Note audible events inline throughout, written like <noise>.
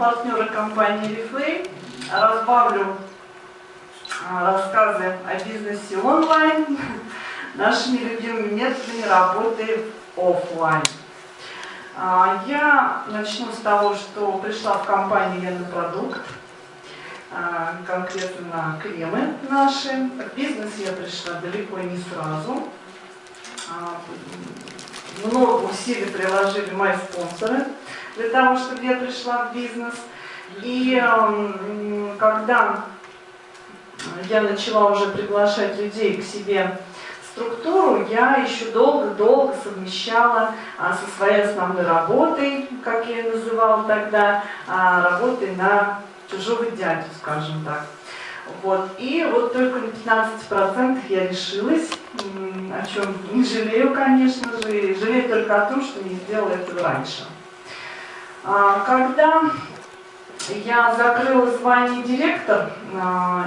партнеры компании Reflame. Разбавлю а, рассказы о бизнесе онлайн <laughs> нашими любимыми методами работы офлайн. А, я начну с того, что пришла в компанию Лена Продукт, а, конкретно на кремы наши. В бизнес я пришла далеко не сразу. Много усилий приложили мои спонсоры для того, чтобы я пришла в бизнес. И когда я начала уже приглашать людей к себе структуру, я еще долго-долго совмещала а, со своей основной работой, как я ее называла тогда, а, работой на чужого дядю, скажем так. Вот. И вот только на 15% я решилась, о чем не жалею, конечно же, жалею только о том, что не сделала этого раньше. А, когда я закрыла звание директор, а,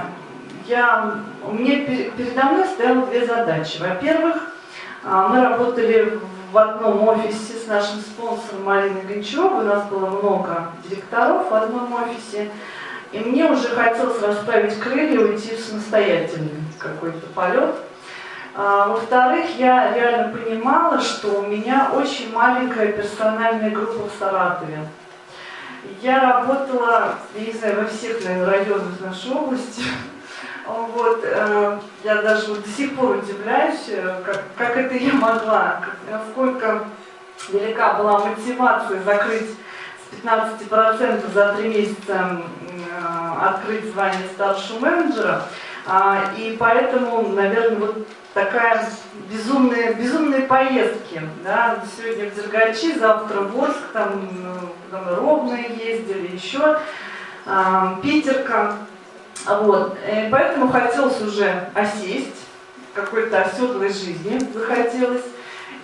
я, мне передо мной стояло две задачи. Во-первых, а, мы работали в одном офисе с нашим спонсором Мариной Гончаровой, у нас было много директоров в одном офисе, и мне уже хотелось расправить крылья и уйти в самостоятельный какой-то полет. А, Во-вторых, я реально понимала, что у меня очень маленькая персональная группа в Саратове. Я работала, я не знаю, во всех, наверное, районах нашей области. Вот, э, я даже вот до сих пор удивляюсь, э, как, как это я могла, насколько велика была мотивация закрыть 15% за три месяца э, открыть звание старшего менеджера. А, и поэтому, наверное, вот такая безумные, безумные поездки. Да? Сегодня в Дергачи, завтра в Орск, там, потом Ровные ездили, еще а, Питерка. Вот. И поэтому хотелось уже осесть, какой-то оседлой жизни захотелось.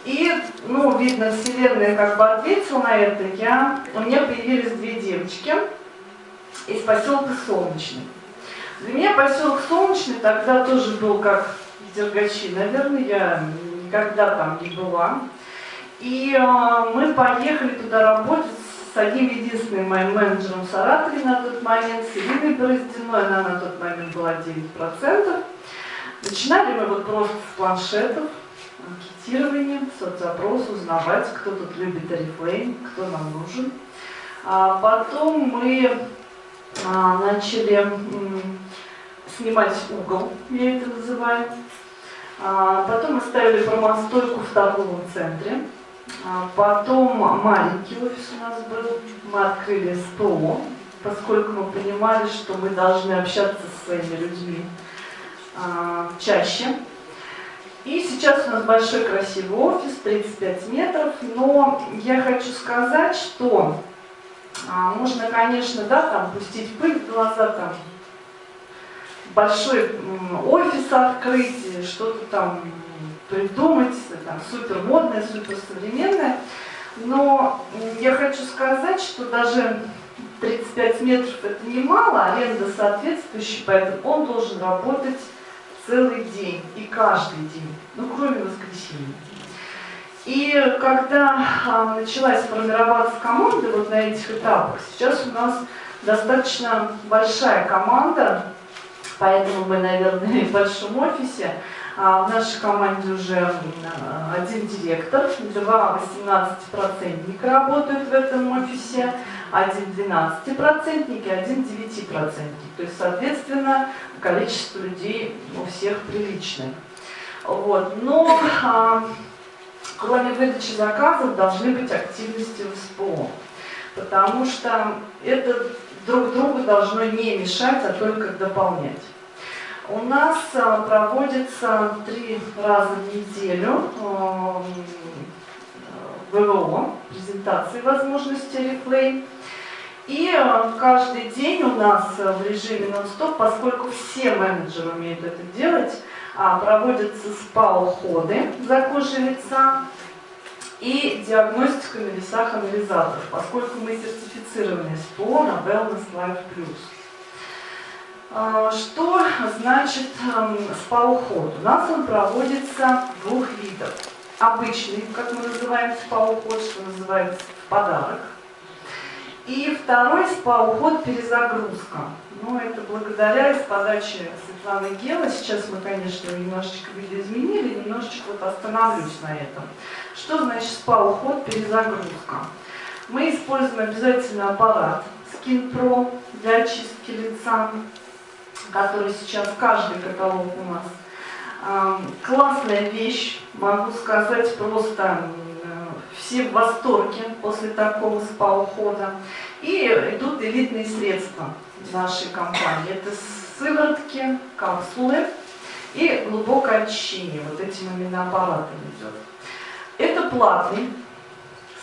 И, ну, видно, Вселенная как бы ответила на это. Я, у меня появились две девочки из поселка Солнечный. Для меня поселок Солнечный тогда тоже был как Дергачи. Наверное, я никогда там не была. И э, мы поехали туда работать с одним единственным моим менеджером в Саратове на тот момент, с Ириной Бороздиной, она на тот момент была 9%. Начинали мы вот просто с планшетов, анкетирование, соцопрос, узнавать, кто тут любит Oriflame, кто нам нужен. А потом мы а, начали снимать угол, я это называю. А, потом мы ставили промостойку в торговом центре. А, потом маленький офис у нас был. Мы открыли СПО, поскольку мы понимали, что мы должны общаться со своими людьми а, чаще. И сейчас у нас большой красивый офис, 35 метров, но я хочу сказать, что можно, конечно, да, там пустить пыль в глаза, там большой офис открыть, что-то там придумать, там супер модное, супер современное. Но я хочу сказать, что даже 35 метров это немало, аренда соответствующая, поэтому он должен работать целый день и каждый день, ну кроме воскресенья. И когда а, началась формироваться команда вот на этих этапах, сейчас у нас достаточно большая команда, поэтому мы, наверное, <laughs> в большом офисе. А в нашей команде уже один директор, два 18-процентника работают в этом офисе, один 12-процентник и один 9-процентник. То есть, соответственно, количество людей у всех приличное. Вот. Но а, кроме выдачи заказов должны быть активности в СПО, потому что это друг другу должно не мешать, а только дополнять. У нас а, проводится три раза в неделю а, ВВО, презентации возможности реплей. И а, каждый день у нас в режиме нон-стоп, поскольку все менеджеры умеют это делать, проводятся СПА-уходы за кожей лица и диагностика на весах анализаторов, поскольку мы сертифицированы СПО на Wellness Life Plus. А, что значит эм, спа-уход? У нас он проводится двух видов. Обычный, как мы называем спа-уход, что называется в подарок. И второй спа-уход перезагрузка. Ну, это благодаря из подачи Светланы Гела. Сейчас мы, конечно, немножечко видоизменили, немножечко вот остановлюсь на этом. Что значит спа-уход перезагрузка? Мы используем обязательно аппарат Skin Pro для очистки лица, который сейчас каждый каталог у нас. Классная вещь, могу сказать, просто все в восторге после такого спа-ухода. И идут элитные средства нашей компании. Это сыворотки, капсулы и глубокое очищение. Вот этим именно аппаратом идет. Это платный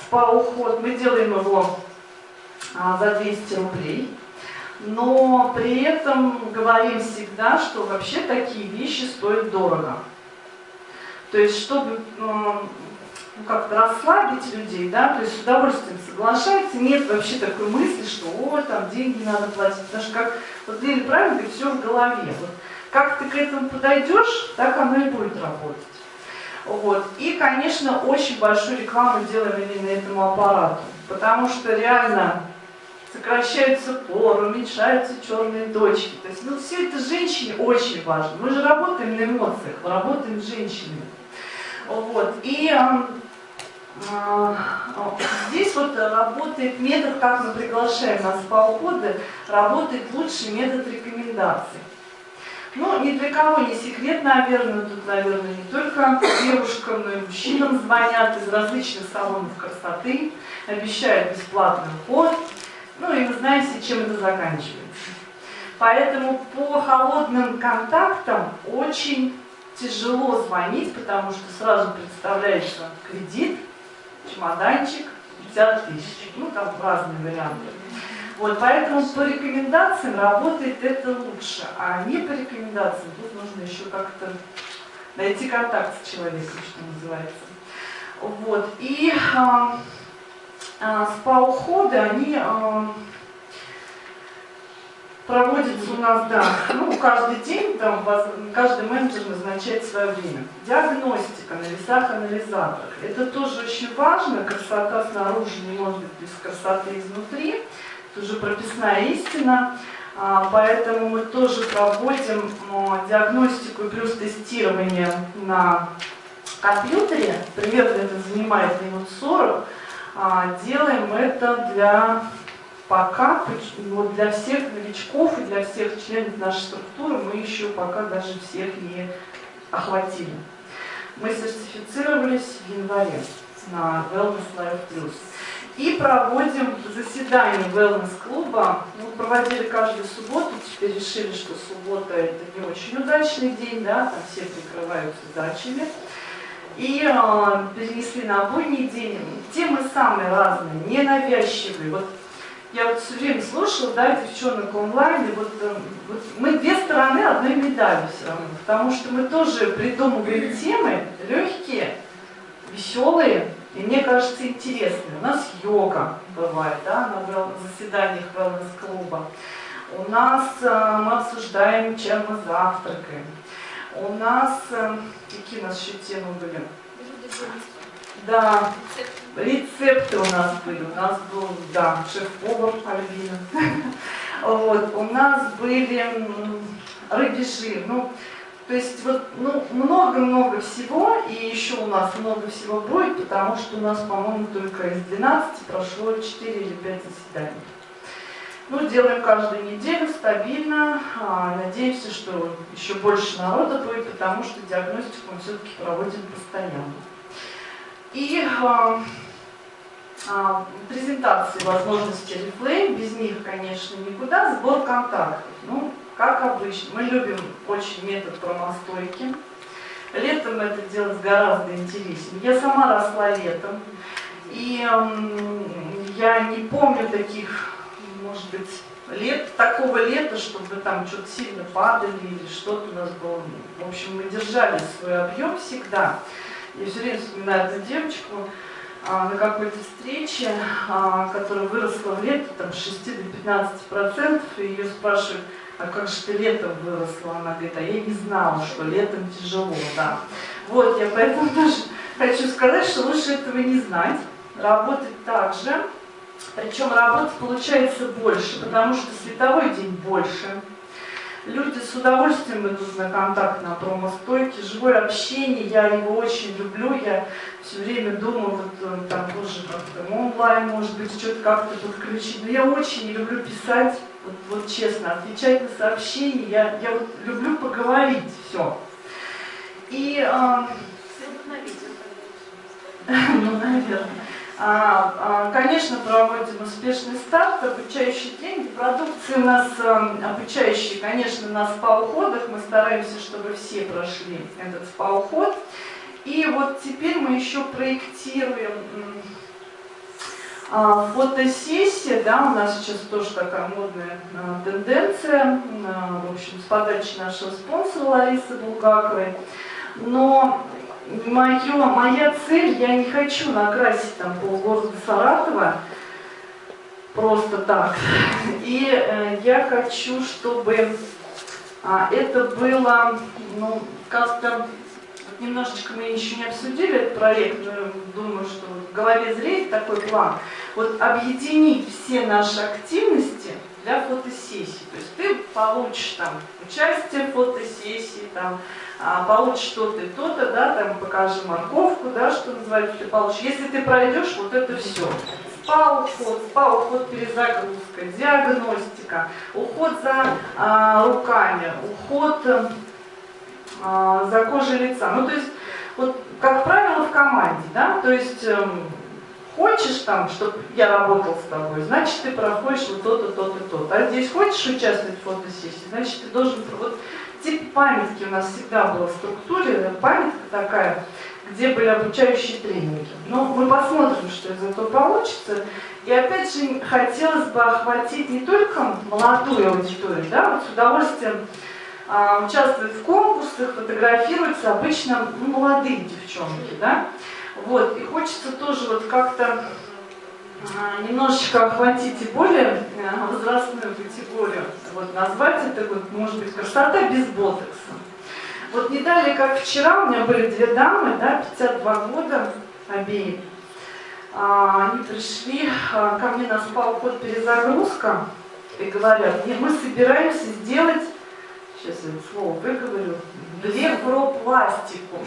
спа-уход. Мы делаем его а, за 200 рублей. Но при этом говорим всегда, что вообще такие вещи стоят дорого. То есть, чтобы ну, как-то расслабить людей, да, то есть с удовольствием соглашается, нет вообще такой мысли, что о, там деньги надо платить, потому что как, вот Лили правильно говорит, все в голове. Вот, как ты к этому подойдешь, так оно и будет работать. Вот. И, конечно, очень большую рекламу делаем именно этому аппарату, потому что реально сокращаются поры, уменьшаются черные точки. То есть, ну, все это женщине очень важно. Мы же работаем на эмоциях, мы работаем с женщинами. Вот. И а, здесь вот работает метод, как мы приглашаем на спа-уходы, работает лучший метод рекомендаций. Ну, ни для кого не секрет, наверное, тут, наверное, не только девушкам, но и мужчинам звонят из различных салонов красоты, обещают бесплатный уход. Ну, и вы знаете, чем это заканчивается. Поэтому по холодным контактам очень тяжело звонить, потому что сразу представляется кредит, чемоданчик, 50 тысяч. Ну, там разные варианты. Вот, поэтому по рекомендациям работает это лучше, а не по рекомендациям. Тут нужно еще как-то найти контакт с человеком, что называется. Вот, и спа-уходы, они а, проводится у нас, да, ну, каждый день, там, каждый менеджер назначает свое время. Диагностика на весах-анализаторах. Это тоже очень важно. Красота снаружи не может быть без красоты изнутри. Это уже прописная истина. А, поэтому мы тоже проводим диагностику и плюс тестирование на компьютере. Примерно это занимает минут 40. А, делаем это для пока вот для всех новичков и для всех членов нашей структуры мы еще пока даже всех не охватили. Мы сертифицировались в январе на Wellness Life Plus. И проводим заседание Wellness-клуба. Мы проводили каждую субботу, теперь решили, что суббота это не очень удачный день, да, там все прикрываются дачами. И э, перенесли на будний день. Темы самые разные, ненавязчивые. Вот я вот все время слушала, да, девчонок онлайн, и вот, э, вот мы две стороны одной медали все равно, потому что мы тоже придумываем темы легкие, веселые, и мне кажется интересные. У нас йога бывает, да, на заседаниях wellness-клуба. У нас э, мы обсуждаем, чем мы завтракаем. У нас, э, какие у нас еще темы были? Да, рецепты у нас были. У нас был, да, шеф-повар Альбина. <laughs> Вот, у нас были рыбий жир. Ну, то есть вот ну, много-много всего, и еще у нас много всего будет, потому что у нас, по-моему, только из 12 прошло 4 или 5 заседаний. Ну, делаем каждую неделю стабильно. А, надеемся, что еще больше народа будет, потому что диагностику мы все-таки проводим постоянно. И э, э, презентации возможностей Reflame, без них, конечно, никуда, сбор контактов. Ну, как обычно, мы любим очень метод промостойки. Летом это делать гораздо интереснее. Я сама росла летом, и э, я не помню таких, может быть, лет, такого лета, чтобы там что-то сильно падали или что-то у нас было. В общем, мы держали свой объем всегда. Я все время вспоминаю эту девочку а, на какой-то встрече, а, которая выросла в лето там, с 6 до 15 процентов, и ее спрашивают, а как же ты летом выросла? Она говорит, а я не знала, что летом тяжело, да. Вот, я поэтому <laughs> тоже хочу сказать, что лучше этого не знать, работать так же, Причем работы получается больше, потому что световой день больше. Люди с удовольствием идут на контакт на промостойке, живое общение, я его очень люблю, я все время думаю, вот там тоже как-то онлайн, может быть, что-то как-то подключить, но я очень не люблю писать, вот, вот честно, отвечать на сообщения, я, я вот люблю поговорить, все. И... Э, <laughs> ну, наверное. А, а, конечно, проводим успешный старт, обучающий деньги. Продукции у нас эм, обучающие, конечно, на спа-уходах. Мы стараемся, чтобы все прошли этот спа-уход. И вот теперь мы еще проектируем а, фотосессия, да, у нас сейчас тоже такая модная тенденция, в общем, с подачи нашего спонсора Ларисы Булгаковой. Но мое, моя цель, я не хочу накрасить там полгорода Саратова просто так. И э, я хочу, чтобы а, это было, ну, как-то, немножечко мы еще не обсудили этот проект, но думаю, что в голове зреет такой план. Вот объединить все наши активности для фотосессии. То есть ты получишь там участие в фотосессии, там, а, получишь то-то и то-то, да, там покажи морковку, да, что называется, ты получишь. Если ты пройдешь вот это все, спа-уход, спа-уход перезагрузка, диагностика, уход за а, руками, уход а, за кожей лица. Ну, то есть, вот, как правило, в команде, да, то есть... Эм, хочешь там, чтобы я работал с тобой, значит, ты проходишь вот то-то, то-то, то-то. А здесь хочешь участвовать в фотосессии, значит, ты должен... Вот тип памятки у нас всегда была в структуре, памятка такая, где были обучающие тренинги. Но мы посмотрим, что из этого получится. И опять же, хотелось бы охватить не только молодую аудиторию, да, вот с удовольствием а, участвуют в конкурсах, фотографируются обычно ну, молодые девчонки, да, вот, и хочется тоже вот как-то а, немножечко охватить и более э, возрастную категорию. Вот назвать это, вот, может быть, красота без ботокса. Вот не далее, как вчера, у меня были две дамы, да, 52 года обеих. А, они пришли а, ко мне на спал-код перезагрузка и говорят, мы собираемся сделать, сейчас я слово выговорю, блефропластику.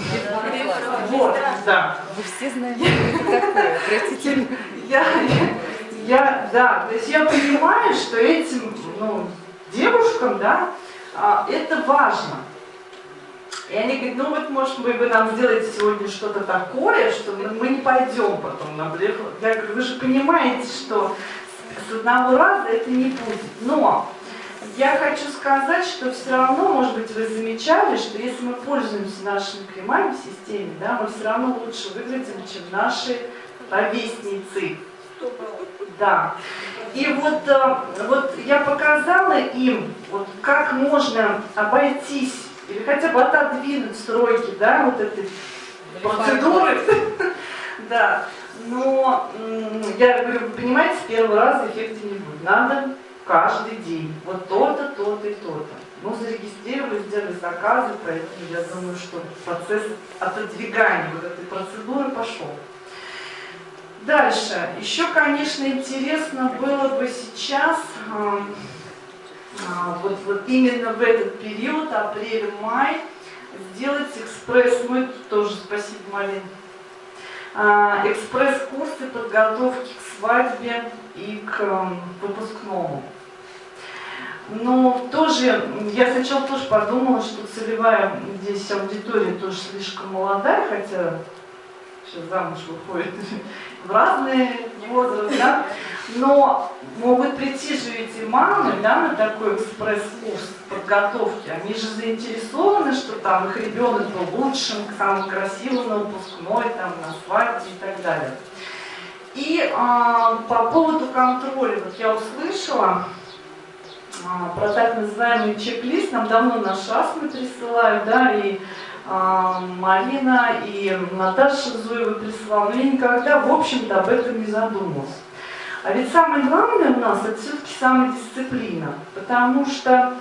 Вот, да. Вы все знаете, что это такое, простите. Я, я, да, то есть я понимаю, что этим ну, девушкам, да, а, это важно. И они говорят, ну вот, может, вы бы нам сделаете сегодня что-то такое, что мы не пойдем потом на блеф. Я говорю, вы же понимаете, что с одного раза это не будет. Но я хочу сказать, что все равно, может быть, вы замечали, что если мы пользуемся нашими кремами в системе, да, мы все равно лучше выглядим, чем наши ровесницы. Да. И вот, э, вот я показала им, вот как можно обойтись или хотя бы отодвинуть стройки, да, вот этой процедуры. <laughs> Да. Но я говорю, вы понимаете, с первого раза эффекта не будет. Надо каждый день. Вот то-то, то-то и то-то. Ну, зарегистрировали, сделали заказы, поэтому я думаю, что процесс отодвигания вот этой процедуры пошел. Дальше. Еще, конечно, интересно было бы сейчас, э, э, вот, вот именно в этот период, апрель-май, сделать экспресс, мы тоже, спасибо, Малин, э, экспресс-курсы подготовки к свадьбе и к выпускному. Но тоже, я сначала тоже подумала, что целевая здесь аудитория тоже слишком молодая, хотя сейчас замуж выходит <laughs> в разные возрасты, да? но могут прийти же эти мамы да, на такой экспресс-курс подготовки. Они же заинтересованы, что там их ребенок был лучшим, самым красивым на выпускной, там, на свадьбе и так далее. И а, по поводу контроля, вот я услышала, а, про так называемый чек-лист нам давно наш АСМы присылают, да, и а, Марина, и Наташа Зуева присылала, но я никогда, в общем-то, об этом не задумывалась. А ведь самое главное у нас это все-таки самодисциплина, потому что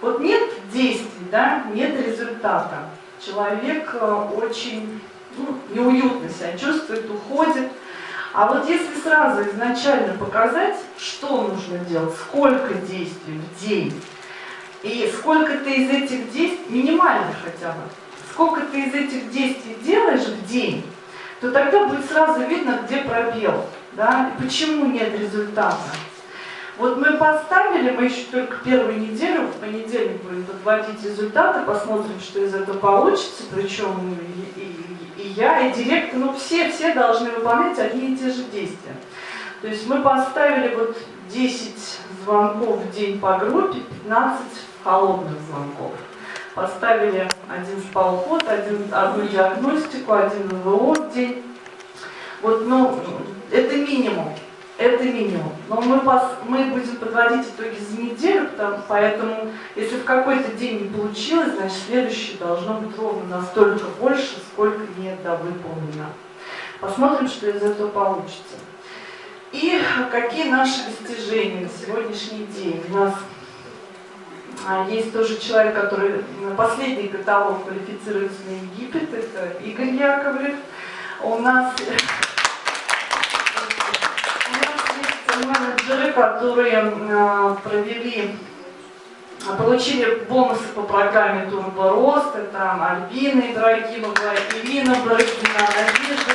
вот нет действий, да, нет результата. Человек э, очень ну, неуютно себя чувствует, уходит, А вот если сразу изначально показать, что нужно делать, сколько действий в день, и сколько ты из этих действий, минимально хотя бы, сколько ты из этих действий делаешь в день, то тогда будет сразу видно, где пробел, да, и почему нет результата. Вот мы поставили, мы еще только первую неделю, в понедельник будем подводить результаты, посмотрим, что из этого получится, причем и, и, и я, и директор, ну все, все должны выполнять одни и те же действия. То есть мы поставили вот 10 звонков в день по группе, 15 холодных звонков. Поставили один спалход, один, одну диагностику, один ВО в день. Вот, ну, это минимум. Это минимум. Но мы, пос, мы будем подводить итоги за неделю, потому, поэтому если в какой-то день не получилось, значит следующий должно быть ровно настолько больше, сколько не выполнено. Посмотрим, что из этого получится. И какие наши достижения на сегодняшний день. У нас а, есть тоже человек, который на последний каталог квалифицируется на Египет, это Игорь Яковлев. У нас менеджеры, которые э, провели, получили бонусы по программе Турбо Рост, это Альбина Ибрагимова, Ирина Бородина, Надежда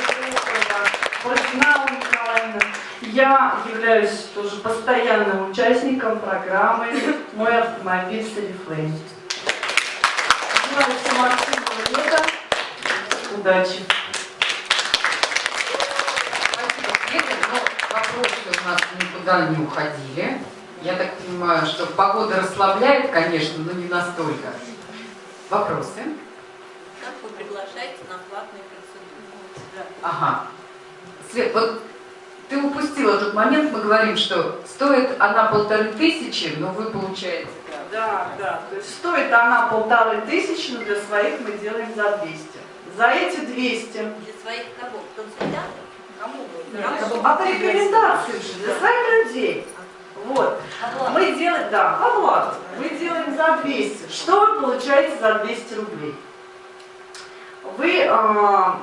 Бородина Николаевна. Я являюсь тоже постоянным участником программы «Мой автомобиль Селифлейм». Желаю всем активного лета. Удачи! Вопросы у нас никуда не уходили. Я так понимаю, что погода расслабляет, конечно, но не настолько. Вопросы? Как вы приглашаете на платные процедуры? Ага. Свет, вот ты упустила тот момент, мы говорим, что стоит она полторы тысячи, но вы получаете... Да, да, то есть стоит она полторы тысячи, но для своих мы делаем за 200. За эти 200... Для своих кого? Консультантов? А по рекомендации же для своих людей. Вот. Мы делаем, да, оплату. Мы делаем за 200. Что вы получаете за 200 рублей? Вы, а,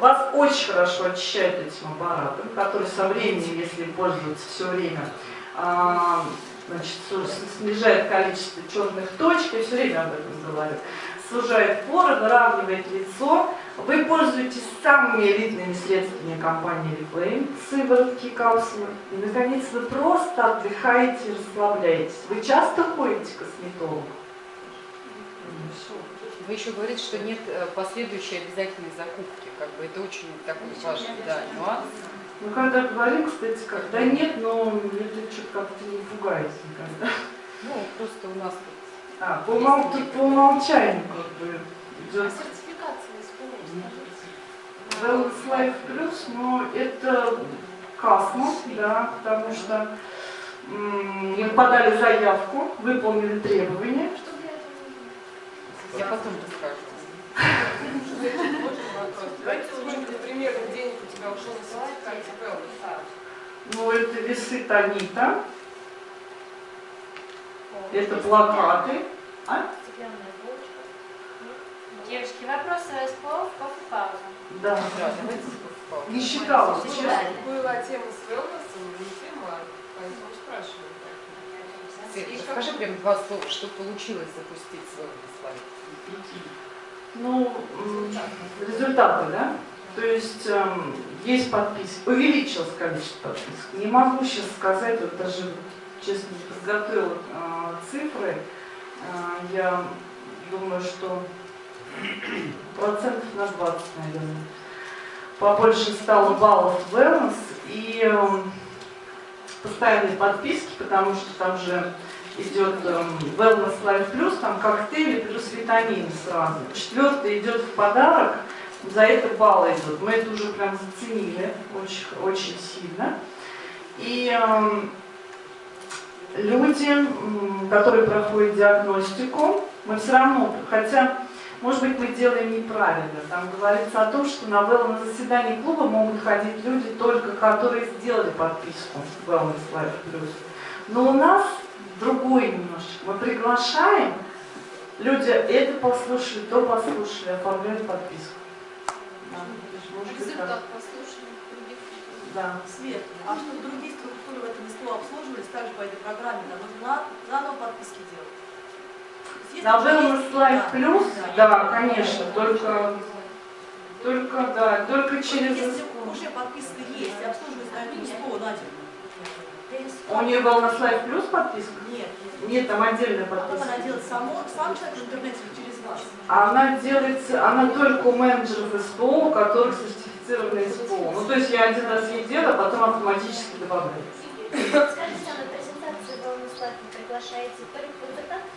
вас очень хорошо очищают этим аппаратом, который со временем, если пользоваться все время, а, значит, снижает количество черных точек, я все время об этом говорю сужает поры, выравнивает лицо. Вы пользуетесь самыми элитными средствами компании Reflame, сыворотки, капсулы. И, наконец, вы просто отдыхаете и расслабляетесь. Вы часто ходите к косметологу? Вы еще говорите, что нет э, последующей обязательной закупки. Как бы это очень такой важный да, нюанс. Ну, когда говорим, кстати, когда нет, но это что-то как-то не пугает никогда. Ну, просто у нас а, по, умол... по умолчанию как бы идет. Wellness Life Plus, но это Касмос, да, потому что мы подали заявку, выполнили требования. Я потом расскажу. Давайте сколько примерно денег у тебя ушло на сертификат Ну, это весы Танита. Это плакаты. А? Девочки, вопросы СПО в кофе пауза. Да. Не считала, честно. Была тема с wellness, не тема, поэтому спрашиваю. Свет, скажи прям два слова, что получилось запустить свой слайд. Ну, результаты, да? То есть эм, есть подписки, увеличилось количество подписок. Не могу сейчас сказать, вот даже честно не подготовила э, цифры. Э, я думаю, что процентов на 20, наверное. Побольше стало баллов wellness и э, постоянные подписки, потому что там же идет э, Wellness Life Plus, там коктейли плюс витамины сразу. Четвертый идет в подарок, за это баллы идут. Мы это уже прям заценили очень, очень сильно. И э, люди, которые проходят диагностику, мы все равно, хотя, может быть, мы делаем неправильно, там говорится о том, что на wellness заседании клуба могут ходить люди только, которые сделали подписку в Wellness Life Plus. Но у нас другой немножечко. Мы приглашаем, люди это послушали, то послушали, оформляют подписку. Да. Да. Свет, а чтобы другие структуры в этом СПО обслуживались, также по этой программе, нам нужно заново подписки делать. На Wellness Life да, Plus, да, конечно, только, только, да, только через... Если уже подписка есть, и обслуживается на СПО, Надя, У нее Wellness Life Plus подписка? нет. Нет, там отдельная подписка. она делает само, сам человек в интернете или через вас. А Она делается, она только у менеджеров СПО, у которых сертифицированы СПО. Ну, то есть я один раз ей делаю, а потом автоматически добавляется. Скажите, а на презентации Wellness Life вы приглашаете только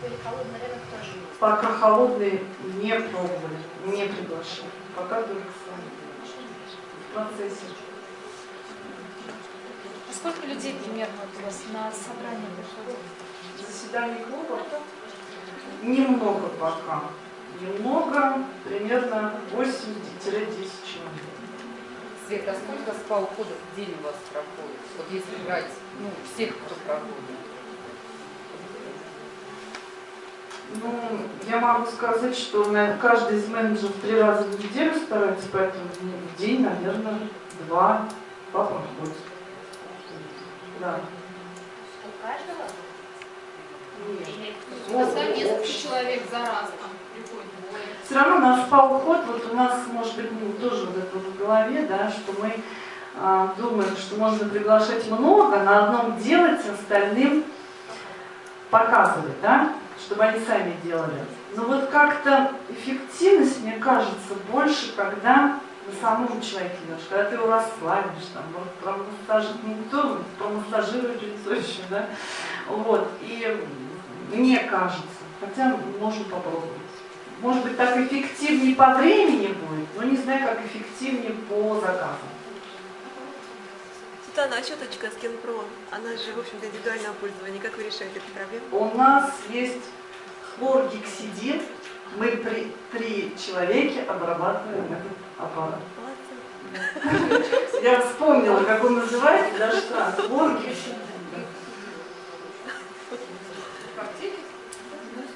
или холодный рынок тоже есть? Пока холодные не пробовали, не приглашали. Пока только сами. В процессе. А сколько людей примерно у вас на собрание приходит? Заседание клуба немного пока. Немного, примерно 8-10 человек. Света, а сколько спа-уходов в день у вас проходит? Вот если брать, ну, всех, кто проходит. Ну, я могу сказать, что каждый из менеджеров три раза в неделю старается, поэтому в день, наверное, два, два проходит. Да. У каждого? Ну, Просто несколько человек за раз там приходит. Все равно наш спа-уход, вот у нас, может быть, ну, тоже вот это вот в голове, да, что мы а, думаем, что можно приглашать много, на одном делать, остальным показывать, да, чтобы они сами делали. Но вот как-то эффективность, мне кажется, больше, когда на самом человеке идешь, когда ты его расслабишь, там, вот, промассажировать, ну, кто промассажирует лицо еще, да, вот, и мне кажется, хотя можем попробовать. Может быть, так эффективнее по времени будет, но не знаю, как эффективнее по заказам. Светлана, а щеточка с Кенпро, она же, в общем-то, индивидуального пользования. Как вы решаете эту проблему? У нас есть хлоргексидин, мы при три человеке обрабатываем этот аппарат. Я вспомнила, как он называется, даже странно. Хлоргексидин.